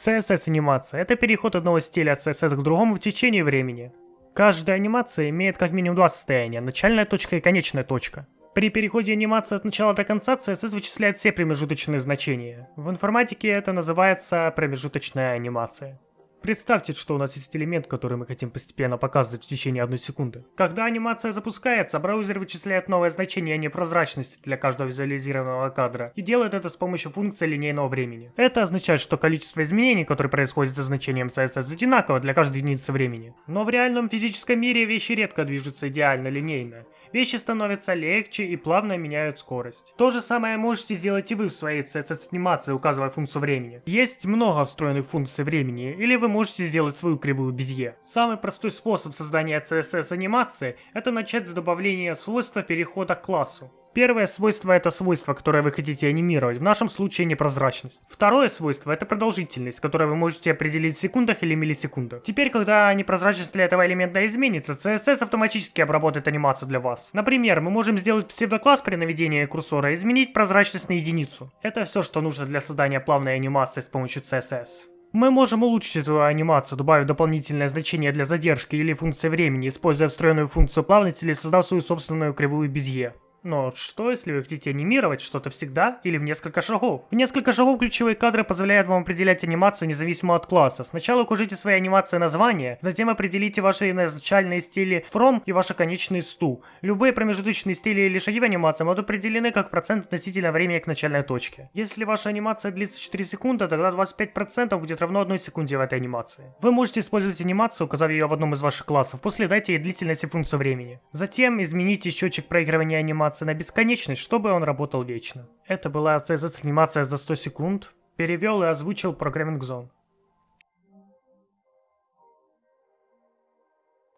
CSS-анимация – это переход одного стиля CSS к другому в течение времени. Каждая анимация имеет как минимум два состояния – начальная точка и конечная точка. При переходе анимации от начала до конца CSS вычисляет все промежуточные значения. В информатике это называется промежуточная анимация. Представьте, что у нас есть элемент, который мы хотим постепенно показывать в течение одной секунды. Когда анимация запускается, браузер вычисляет новое значение непрозрачности для каждого визуализированного кадра и делает это с помощью функции линейного времени. Это означает, что количество изменений, которые происходят за значением CSS, одинаково для каждой единицы времени. Но в реальном физическом мире вещи редко движутся идеально линейно вещи становятся легче и плавно меняют скорость. То же самое можете сделать и вы в своей CSS-анимации, указывая функцию времени. Есть много встроенных функций времени, или вы можете сделать свою кривую безье. Самый простой способ создания CSS-анимации – это начать с добавления свойства перехода к классу. Первое свойство это свойство, которое вы хотите анимировать, в нашем случае непрозрачность. Второе свойство это продолжительность, которую вы можете определить в секундах или миллисекундах. Теперь, когда непрозрачность для этого элемента изменится, CSS автоматически обработает анимацию для вас. Например, мы можем сделать псевдокласс при наведении курсора и изменить прозрачность на единицу. Это все, что нужно для создания плавной анимации с помощью CSS. Мы можем улучшить эту анимацию, добавив дополнительное значение для задержки или функции времени, используя встроенную функцию плавности или создав свою собственную кривую безе. Но что, если вы хотите анимировать что-то всегда или в несколько шагов? В несколько шагов ключевые кадры позволяют вам определять анимацию независимо от класса. Сначала укажите своей анимации название, затем определите ваши начальные стили from и ваши конечные stu. Любые промежуточные стили или шаги в анимации будут определены как процент относительно времени к начальной точке. Если ваша анимация длится 4 секунды, тогда 25% будет равно 1 секунде в этой анимации. Вы можете использовать анимацию, указав ее в одном из ваших классов, после дайте ей длительность и функцию времени. Затем измените счетчик проигрывания анимации анимации на бесконечность, чтобы он работал вечно. Это была CSS анимация за 100 секунд. Перевел и озвучил Programming Zone.